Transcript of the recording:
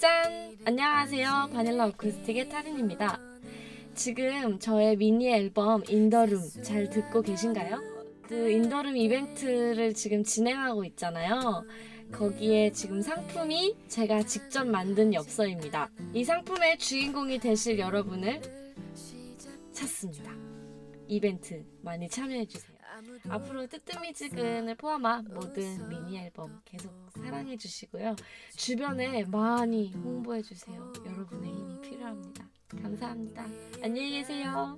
짠! 안녕하세요. 바닐라 어쿠스틱의 타린입니다. 지금 저의 미니 앨범 In The Room 잘 듣고 계신가요? 그 In The Room 이벤트를 지금 진행하고 있잖아요. 거기에 지금 상품이 제가 직접 만든 엽서입니다. 이 상품의 주인공이 되실 여러분을 찾습니다. 이벤트 많이 참여해주세요. 앞으로 뜨뜨미지근을 포함한 모든 미니 앨범 계속 사랑해 주시고요. 주변에 많이 홍보해 주세요. 여러분의 힘이 필요합니다. 감사합니다. 안녕히 계세요.